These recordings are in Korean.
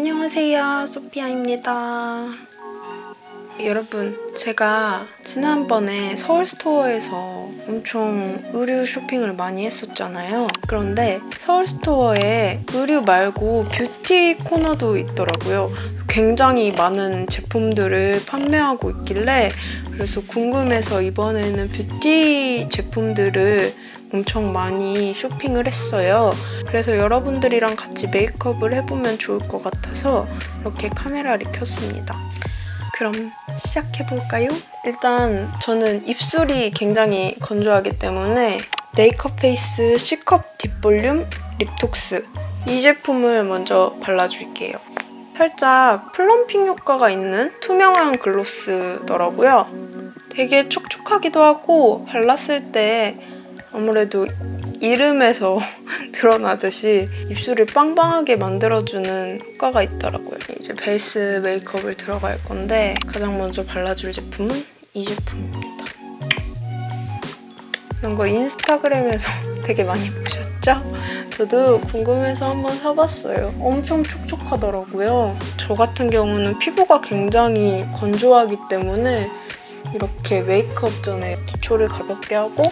안녕하세요 소피아입니다. 여러분 제가 지난번에 서울스토어에서 엄청 의류 쇼핑을 많이 했었잖아요. 그런데 서울스토어에 의류 말고 뷰티 코너도 있더라고요. 굉장히 많은 제품들을 판매하고 있길래 그래서 궁금해서 이번에는 뷰티 제품들을 엄청 많이 쇼핑을 했어요. 그래서 여러분들이랑 같이 메이크업을 해보면 좋을 것 같아서 이렇게 카메라를 켰습니다. 그럼 시작해볼까요? 일단 저는 입술이 굉장히 건조하기 때문에 네이커 페이스 C컵 딥볼륨 립톡스 이 제품을 먼저 발라줄게요. 살짝 plumping 효과가 있는 투명한 gloss더라고요. 되게 촉촉하기도 하고 발랐을 때 아무래도 이름에서 드러나듯이 입술을 빵빵하게 만들어주는 효과가 있더라고요. 이제 베이스 메이크업을 들어갈 건데 가장 먼저 발라줄 제품은 이 제품입니다. 이런 거 인스타그램에서 되게 많이 보셨죠? 저도 궁금해서 한번 사봤어요. 엄청 촉촉하더라고요. 저 같은 경우는 피부가 굉장히 건조하기 때문에 이렇게 메이크업 전에 기초를 가볍게 하고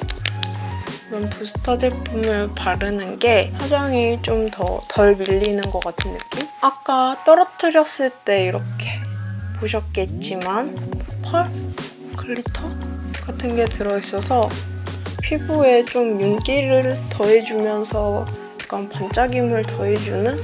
이런 부스터 제품을 바르는 게 화장이 좀 더 덜 밀리는 것 같은 느낌? 아까 떨어뜨렸을 때 이렇게 보셨겠지만 펄? glitter? 같은 게 들어있어서 피부에 좀 윤기를 더해주면서 약간 반짝임을 더해주는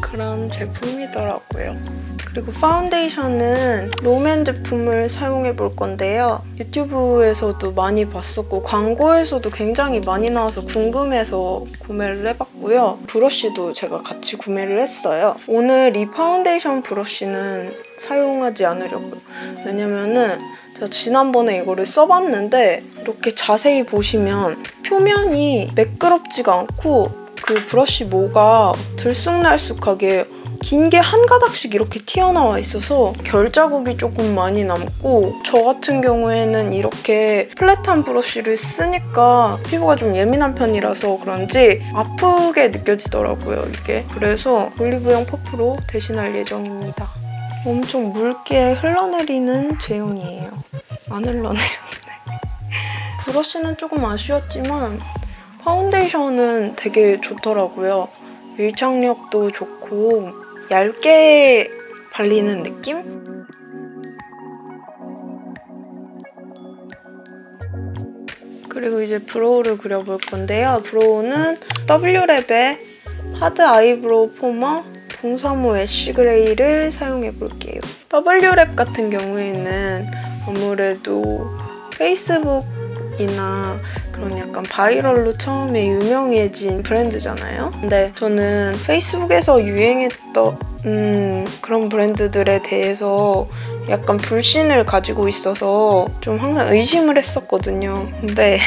그런 제품이더라고요. 그리고 파운데이션은 롬앤 제품을 사용해 볼 건데요. 유튜브에서도 많이 봤었고 광고에서도 굉장히 많이 나와서 궁금해서 구매를 해봤고요. 브러쉬도 제가 같이 구매를 했어요. 오늘 이 파운데이션 브러쉬는 사용하지 않으려고요. 왜냐면은 제가 지난번에 이거를 써봤는데 이렇게 자세히 보시면 표면이 매끄럽지가 않고 그 브러쉬 모가 들쑥날쑥하게 긴 게 한 가닥씩 이렇게 튀어나와 있어서 결 자국이 조금 많이 남고 저 같은 경우에는 이렇게 플랫한 브러쉬를 쓰니까 피부가 좀 예민한 편이라서 그런지 아프게 느껴지더라고요, 이게. 그래서 올리브영 퍼프로 대신할 예정입니다. 엄청 묽게 흘러내리는 제형이에요. 안 흘러내렸네. 브러쉬는 조금 아쉬웠지만 파운데이션은 되게 좋더라고요. 밀착력도 좋고 얇게 발리는 느낌? 그리고 이제 brow를 그려볼 건데요. brow는 W랩의 hard eyebrow formula 035 ash gray를 사용해 볼게요. W랩 같은 경우에는 아무래도 페이스북 이나 그런 약간 바이럴로 처음에 유명해진 브랜드잖아요. 근데 저는 페이스북에서 유행했던 음, 그런 브랜드들에 대해서 약간 불신을 가지고 있어서 좀 항상 의심을 했었거든요. 근데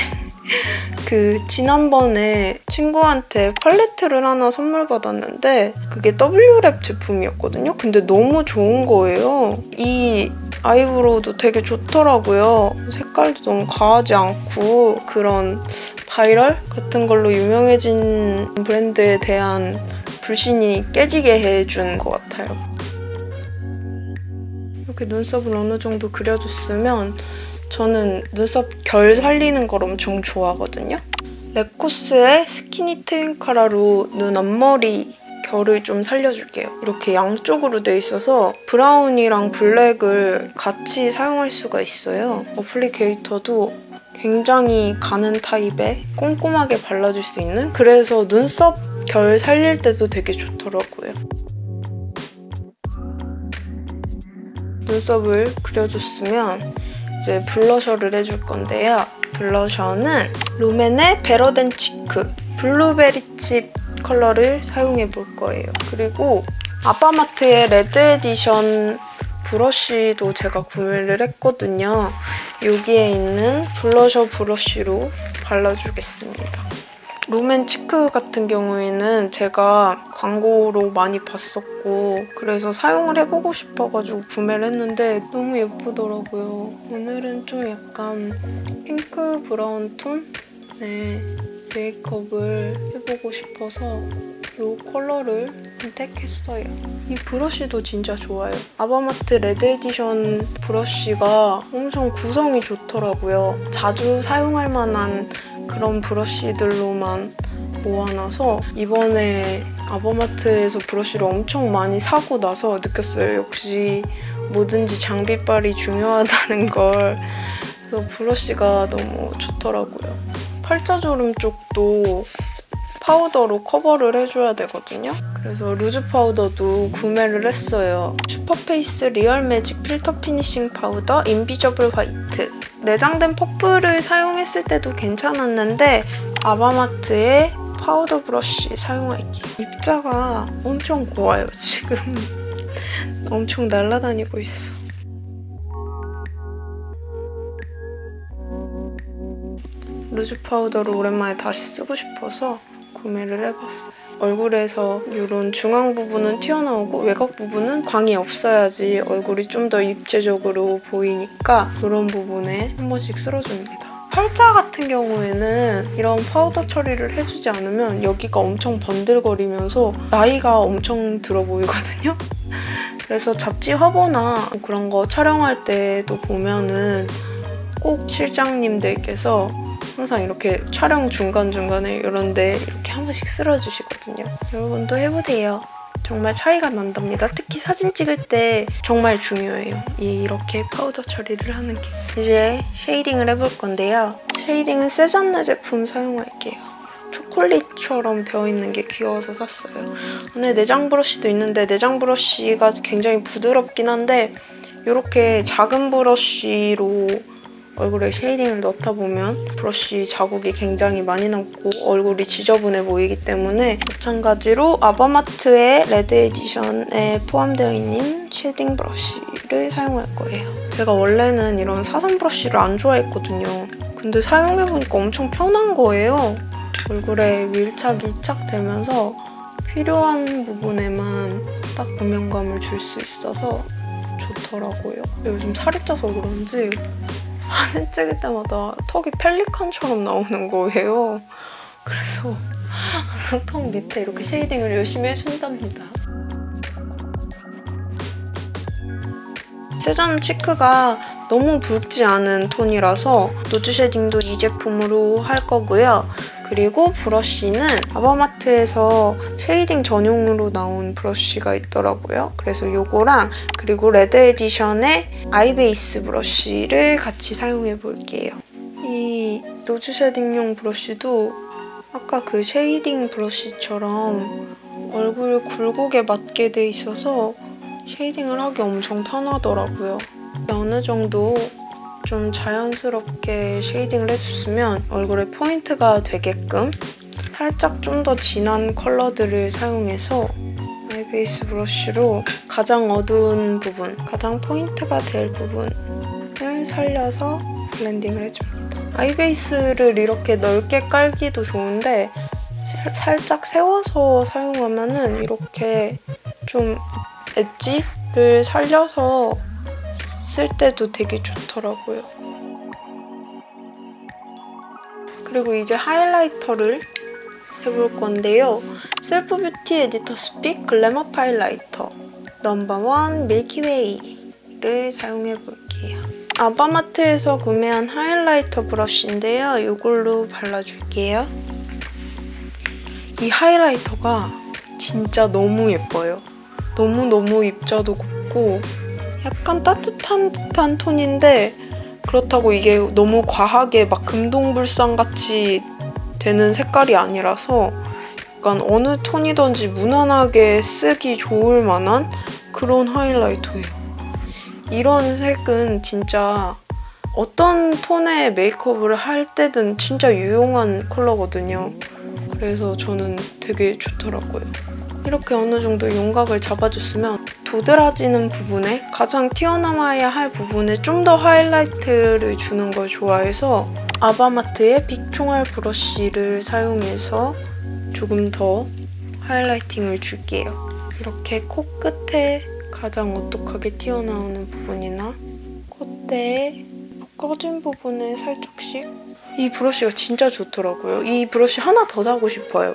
그 지난번에 친구한테 팔레트를 하나 선물 받았는데 그게 W랩 제품이었거든요. 근데 너무 좋은 거예요. 이 eyebrow도 되게 좋더라고요. 색깔도 너무 과하지 않고 그런 바이럴 같은 걸로 유명해진 브랜드에 대한 불신이 깨지게 해준 것 같아요. 이렇게 눈썹을 어느 정도 그려줬으면 저는 눈썹 결 살리는 걸 엄청 좋아하거든요. 랩코스의 skinny twin cara로 눈 앞머리 결을 좀 살려줄게요. 이렇게 양쪽으로 돼 있어서 브라운이랑 블랙을 같이 사용할 수가 있어요. applicator도 굉장히 가는 타입에 꼼꼼하게 발라줄 수 있는 그래서 눈썹 결 살릴 때도 되게 좋더라고요. 눈썹을 그려줬으면 이제 블러셔를 해줄 건데요. 블러셔는 롬앤의 better than cheek blueberry chip 컬러를 사용해 볼 거예요. 그리고 아바마트의 red edition 브러쉬도 제가 구매를 했거든요. 여기에 있는 블러셔 브러쉬로 발라주겠습니다. 롬앤 cheek 같은 경우에는 제가 광고로 많이 봤었고 그래서 사용을 해보고 싶어가지고 구매를 했는데 너무 예쁘더라고요. 오늘은 좀 약간 핑크 브라운 톤? 네, 메이크업을 해보고 싶어서 이 컬러를 선택했어요. 이 브러쉬도 진짜 좋아요. 아바마트 red edition 브러쉬가 엄청 구성이 좋더라고요. 자주 사용할 만한 그런 브러쉬들로만 모아놔서 이번에 아바마트에서 브러쉬를 엄청 많이 사고 나서 느꼈어요. 역시 뭐든지 장비빨이 중요하다는 걸. 그래서 브러쉬가 너무 좋더라고요. 팔자주름 쪽도 파우더로 커버를 해줘야 되거든요. 그래서 loose powder도 구매를 했어요. 슈퍼페이스 real magic filter finishing powder invisible white. 내장된 퍼플을 사용했을 때도 괜찮았는데 아바마트의 파우더 브러쉬 사용할게요. 입자가 엄청 고와요, 지금. 엄청 날아다니고 있어. loose powder를 오랜만에 다시 쓰고 싶어서 구매를 해봤어요. 얼굴에서 이런 중앙 부분은 튀어나오고 외곽 부분은 광이 없어야지 얼굴이 좀 더 입체적으로 보이니까 그런 부분에 한 번씩 쓸어줍니다. 팔자 같은 경우에는 이런 파우더 처리를 해주지 않으면 여기가 엄청 번들거리면서 나이가 엄청 들어 보이거든요. 그래서 잡지 화보나 그런 거 촬영할 때도 보면은 꼭 실장님들께서 항상 이렇게 촬영 중간중간에 이런데 이렇게 한 번씩 쓸어주시거든요. 여러분도 해보세요. 정말 차이가 난답니다. 특히 사진 찍을 때 정말 중요해요. 이 이렇게 파우더 처리를 하는 게. 이제 shading을 해볼 건데요. shading은 세잔느 제품 사용할게요. 초콜릿처럼 되어 있는 게 귀여워서 샀어요. 안에 내장 브러쉬도 있는데 내장 브러쉬가 굉장히 부드럽긴 한데 이렇게 작은 브러쉬로 얼굴에 shading을 넣다 보면 브러쉬 자국이 굉장히 많이 남고 얼굴이 지저분해 보이기 때문에 마찬가지로 아바마트의 red edition에 포함되어 있는 shading 브러쉬를 사용할 거예요. 제가 원래는 이런 사선 브러쉬를 안 좋아했거든요. 근데 사용해보니까 엄청 편한 거예요. 얼굴에 밀착이 착 되면서 필요한 부분에만 딱 음영감을 줄 수 있어서 좋더라고요. 요즘 살이 쪄서 그런지 사진 찍을 때마다 턱이 펠리칸처럼 나오는 거예요. 그래서 턱 밑에 이렇게 shading을 열심히 해준답니다. 세잔 cheek가 너무 붉지 않은 톤이라서 nose shading도 이 제품으로 할 거고요. 그리고 브러쉬는 아바마트에서 shading 전용으로 나온 브러쉬가 있더라고요. 그래서 이거랑 그리고 Red Edition의 eye base 브러쉬를 같이 사용해 볼게요. 이 nose shading용 브러쉬도 아까 그 shading 브러쉬처럼 얼굴 굴곡에 맞게 돼 있어서 shading을 하기 엄청 편하더라고요. 어느 정도 좀 자연스럽게 shading을 해줬으면 얼굴에 포인트가 되게끔 살짝 좀 더 진한 컬러들을 사용해서 eye base 브러쉬로 가장 어두운 부분, 가장 포인트가 될 부분을 살려서 blending을 해줍니다. eye base를 이렇게 넓게 깔기도 좋은데 살짝 세워서 사용하면은 이렇게 좀 엣지를 살려서 쓸 때도 되게 좋더라고요. 그리고 이제 highlighter를 해볼 건데요. Self Beauty Editor's Pick Glamour Highlighter number one Milky Way를 사용해 볼게요. 아바마트에서 구매한 highlighter 브러쉬인데요. 이걸로 발라줄게요. 이 highlighter가 진짜 너무 예뻐요. 너무너무 입자도 곱고 약간 따뜻한 듯한 톤인데 그렇다고 이게 너무 과하게 막 금동불상같이 되는 색깔이 아니라서 약간 어느 톤이든지 무난하게 쓰기 좋을 만한 그런 하이라이터예요. 이런 색은 진짜 어떤 톤의 메이크업을 할 때든 진짜 유용한 컬러거든요. 그래서 저는 되게 좋더라고요. 이렇게 어느 정도 윤곽을 잡아줬으면 도드라지는 부분에 가장 튀어나와야 할 부분에 좀 더 하이라이트를 주는 걸 좋아해서 아바마트의 big총알 브러쉬를 사용해서 조금 더 highlighting을 줄게요. 이렇게 코끝에 가장 오똑하게 튀어나오는 부분이나 콧대에 꺼진 부분에 살짝씩 이 브러쉬가 진짜 좋더라고요. 이 브러쉬 하나 더 사고 싶어요.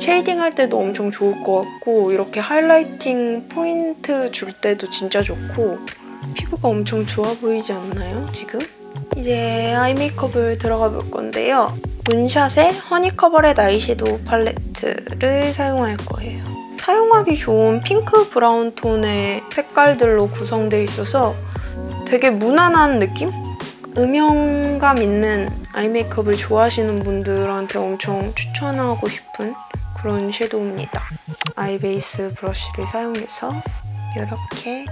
shading 할 때도 엄청 좋을 것 같고 이렇게 highlighting 포인트 줄 때도 진짜 좋고 피부가 엄청 좋아 보이지 않나요, 지금? 이제 아이 메이크업을 들어가 볼 건데요. 문샷의 허니커버렛 아이섀도우 팔레트를 사용할 거예요. 사용하기 좋은 핑크 브라운 톤의 색깔들로 구성되어 있어서 되게 무난한 느낌? 음영감 있는 아이 메이크업을 좋아하시는 분들한테 엄청 추천하고 싶은 그런 섀도우입니다. eye base 브러쉬를 사용해서 이렇게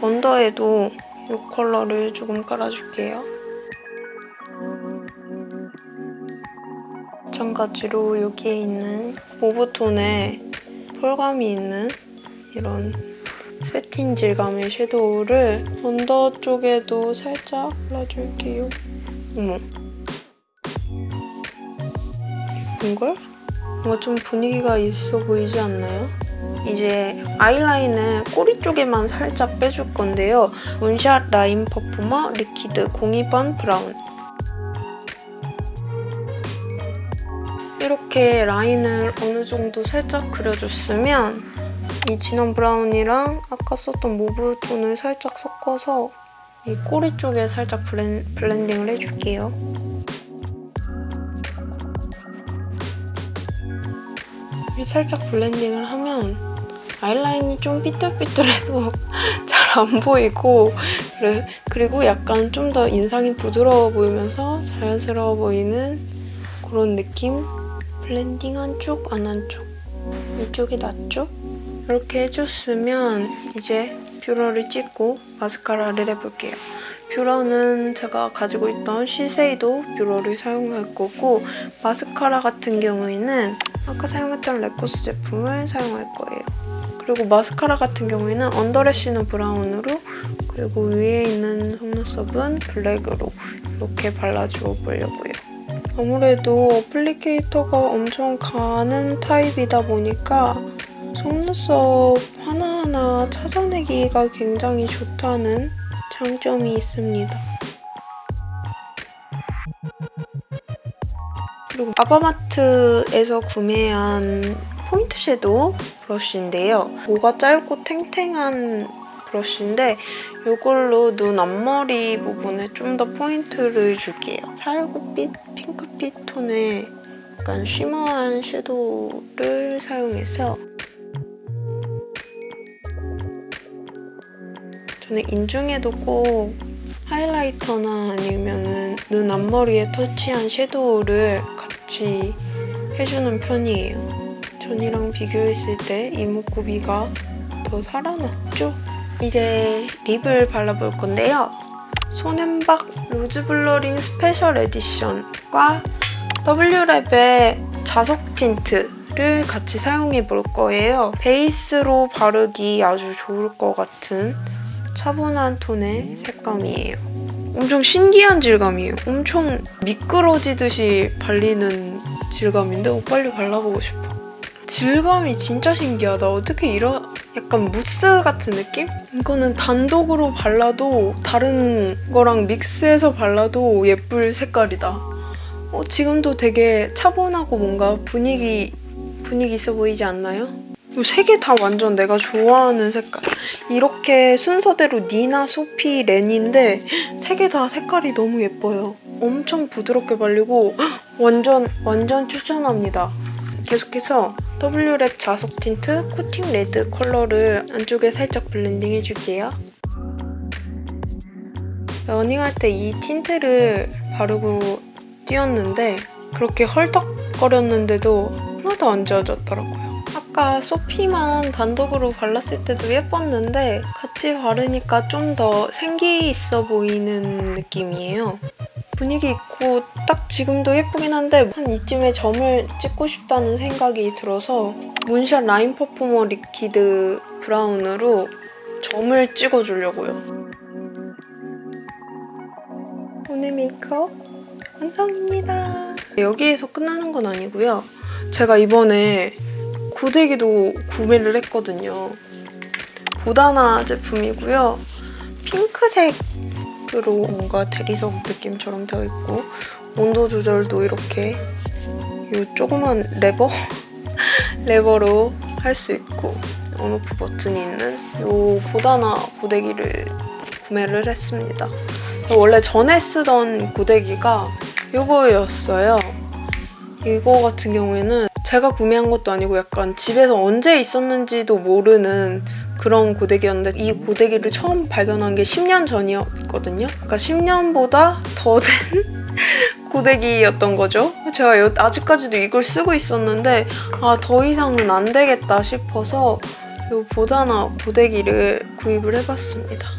언더에도 이 컬러를 조금 깔아줄게요. 마찬가지로 여기에 있는 mauve톤에 pearl감이 있는 이런 satin 질감의 섀도우를 under 쪽에도 살짝 발라줄게요. 어머. 이걸? 뭔가 좀 분위기가 있어 보이지 않나요? 이제 아이라인을 꼬리 쪽에만 살짝 빼줄 건데요. 문샷 Line Performer Liquid 02번 Brown 이렇게 라인을 어느 정도 살짝 그려줬으면 이 진한 브라운이랑 아까 썼던 mauve 톤을 살짝 섞어서 이 꼬리 쪽에 살짝 blen, blending을 해줄게요. 살짝 blending을 하면 아이라인이 좀 삐뚤삐뚤해도 잘 안 보이고 그리고 약간 좀 더 인상이 부드러워 보이면서 자연스러워 보이는 그런 느낌? blending 한쪽, 안 한쪽 이쪽이 낫죠? 이렇게 해줬으면 이제 뷰러를 찍고 마스카라를 해볼게요. 뷰러는 제가 가지고 있던 시세이도 뷰러를 사용할 거고 마스카라 같은 경우에는 아까 사용했던 레코스 제품을 사용할 거예요. 그리고 마스카라 같은 경우에는 underlash는 브라운으로 그리고 위에 있는 속눈썹은 블랙으로 이렇게 발라주어 보려고요. 아무래도 applicator가 엄청 가는 타입이다 보니까 속눈썹 하나하나 찾아내기가 굉장히 좋다는 장점이 있습니다. 그리고 아바마트에서 구매한 포인트 섀도우 브러쉬인데요. 모가 짧고 탱탱한 브러쉬인데 이걸로 눈 앞머리 부분에 좀 더 포인트를 줄게요. 살구빛, 핑크빛 톤의 약간 shimmer한 섀도우를 사용해서 저는 인중에도 꼭 highlighter나 아니면 눈 앞머리에 터치한 섀도우를 같이 해주는 편이에요. 전이랑 비교했을 때 이목구비가 더 살아났죠? 이제 립을 발라볼 건데요. 손앤박 Rouge Blurring Special Edition과 W랩의 자석 tint를 같이 사용해 볼 거예요. 베이스로 바르기 아주 좋을 것 같은 차분한 톤의 색감이에요. 엄청 신기한 질감이에요. 엄청 미끄러지듯이 발리는 질감인데 어, 빨리 발라보고 싶어. 질감이 진짜 신기하다. 어떻게 이런 약간 무스 같은 느낌? 이거는 단독으로 발라도 다른 거랑 mix해서 발라도 예쁠 색깔이다. 어, 지금도 되게 차분하고 뭔가 분위기 분위기 있어 보이지 않나요? 세 개 다 완전 내가 좋아하는 색깔. 이렇게 순서대로 니나, 소피, 렌인데 세 개 다 색깔이 너무 예뻐요. 엄청 부드럽게 발리고 완전 완전 추천합니다. 계속해서 W랩 자석 tint Coating Red 컬러를 안쪽에 살짝 blending 해줄게요. 러닝할 때 이 tint를 바르고 뛰었는데 그렇게 헐떡거렸는데도 하나도 안 지워졌더라고요. 아까 소피만 단독으로 발랐을 때도 예뻤는데 같이 바르니까 좀 더 생기 있어 보이는 느낌이에요. 분위기 있고 딱 지금도 예쁘긴 한데 한 이쯤에 점을 찍고 싶다는 생각이 들어서 문샷 Line Performer Liquid Brown으로 점을 찍어주려고요. 오늘 메이크업 완성입니다. 여기에서 끝나는 건 아니고요. 제가 이번에 고데기도 구매를 했거든요. 보다나 제품이고요. 핑크색 으로 뭔가 대리석 느낌처럼 되어 있고 온도 조절도 이렇게 이 조그만 레버? 레버로 할 수 있고 온오프 버튼이 있는 이 보다나 고데기를 구매를 했습니다. 원래 전에 쓰던 고데기가 이거였어요. 이거 같은 경우에는 제가 구매한 것도 아니고 약간 집에서 언제 있었는지도 모르는 그런 고데기였는데 이 고데기를 처음 발견한 게 10년 전이었거든요. 그러니까 10년보다 더 된 고데기였던 거죠. 제가 여- 아직까지도 이걸 쓰고 있었는데 아 더 이상은 안 되겠다 싶어서 이 보다나 고데기를 구입을 해봤습니다.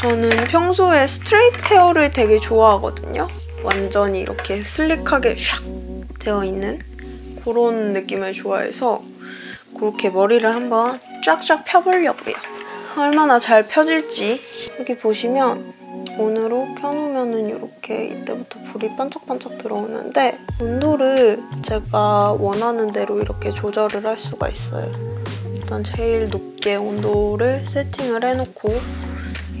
저는 평소에 스트레이트 헤어를 되게 좋아하거든요. 완전히 이렇게 슬릭하게 샥 되어 있는 그런 느낌을 좋아해서 그렇게 머리를 한번 쫙쫙 펴보려고요. 얼마나 잘 펴질지 여기 보시면 온으로 켜놓으면 이렇게 이때부터 불이 반짝반짝 들어오는데 온도를 제가 원하는 대로 이렇게 조절을 할 수가 있어요. 일단 제일 높게 온도를 세팅을 해놓고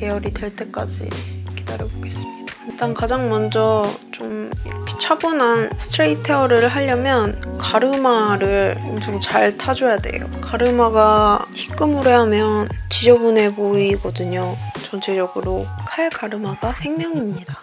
예열이 될 때까지 기다려보겠습니다. 일단 가장 먼저 좀 이렇게 차분한 스트레이트 헤어를 하려면 가르마를 엄청 잘 타줘야 돼요. 가르마가 희끄무레 하면 지저분해 보이거든요. 전체적으로 칼 가르마가 생명입니다.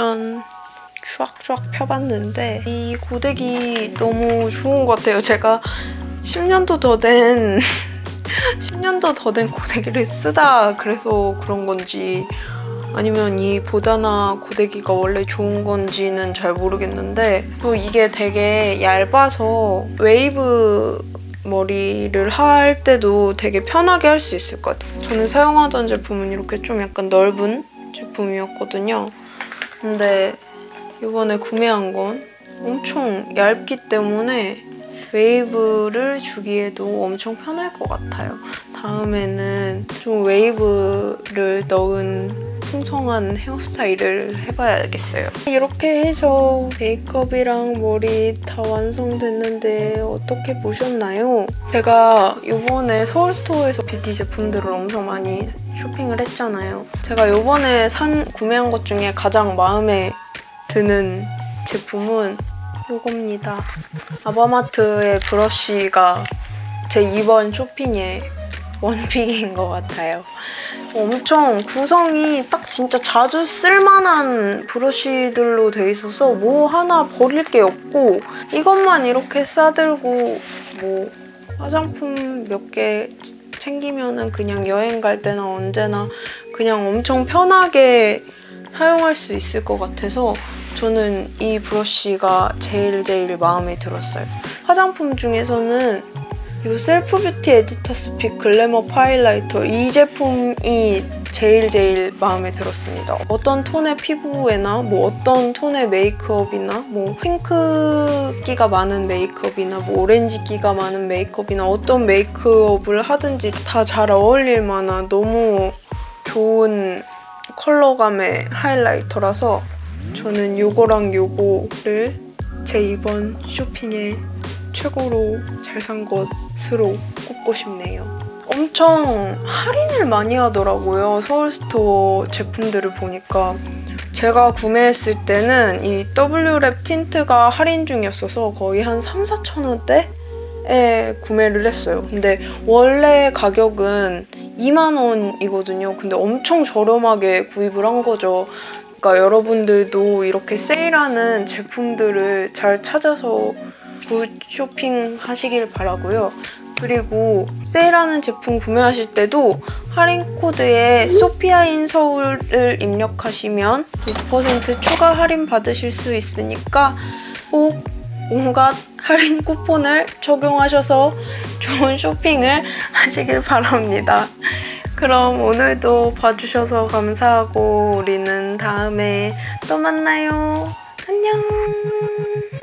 완전 쫙쫙 펴봤는데 이 고데기 너무 좋은 것 같아요. 제가 10년도 더 된 10년도 더 된 고데기를 쓰다 그래서 그런 건지 아니면 이 보다나 고데기가 원래 좋은 건지는 잘 모르겠는데 또 이게 되게 얇아서 웨이브 머리를 할 때도 되게 편하게 할 수 있을 것 같아요. 저는 사용하던 제품은 이렇게 좀 약간 넓은 제품이었거든요. 근데 이번에 구매한 건 엄청 얇기 때문에 웨이브를 주기에도 엄청 편할 것 같아요. 다음에는 좀 웨이브를 넣은 풍성한 헤어스타일을 해봐야겠어요. 이렇게 해서 메이크업이랑 머리 다 완성됐는데 어떻게 보셨나요? 제가 이번에 서울스토어에서 뷰티 제품들을 엄청 많이 쇼핑을 했잖아요. 제가 이번에 산 구매한 것 중에 가장 마음에 드는 제품은 이겁니다. 아바마트의 브러쉬가 제 이번 쇼핑의 원픽인 것 같아요. 엄청 구성이 딱 진짜 자주 쓸만한 브러쉬들로 돼 있어서 뭐 하나 버릴 게 없고 이것만 이렇게 싸들고 뭐 화장품 몇 개 챙기면 은 그냥 여행 갈 때나 언제나 그냥 엄청 편하게 사용할 수 있을 것 같아서 저는 이 브러쉬가 제일 제일 마음에 들었어요. 화장품 중에서는 이 셀프 뷰티 Editor's Pick Glamour 하이라이터 이 제품이 제일 제일 마음에 들었습니다. 어떤 톤의 피부에나 뭐 어떤 톤의 메이크업이나 뭐 핑크기가 많은 메이크업이나 뭐 오렌지기가 많은 메이크업이나 어떤 메이크업을 하든지 다 잘 어울릴 만한 너무 좋은 컬러감의 하이라이터라서 저는 요거랑 요거를 제 이번 쇼핑에 최고로 잘 산 것으로 꼽고 싶네요. 엄청 할인을 많이 하더라고요. 서울스토어 제품들을 보니까. 제가 구매했을 때는 이 W랩 틴트가 할인 중이었어서 거의 한 3, 4천 원대 에 구매를 했어요. 근데 원래 가격은 2만 원이거든요. 근데 엄청 저렴하게 구입을 한 거죠. 그러니까 여러분들도 이렇게 세일하는 제품들을 잘 찾아서 good 쇼핑 하시길 바라고요. 그리고 세일하는 제품 구매하실 때도 할인 코드에 소피아인 서울을 입력하시면 5% 추가 할인 받으실 수 있으니까 꼭 온갖 할인 쿠폰을 적용하셔서 좋은 쇼핑을 하시길 바랍니다. 그럼 오늘도 봐주셔서 감사하고 우리는 다음에 또 만나요. 안녕.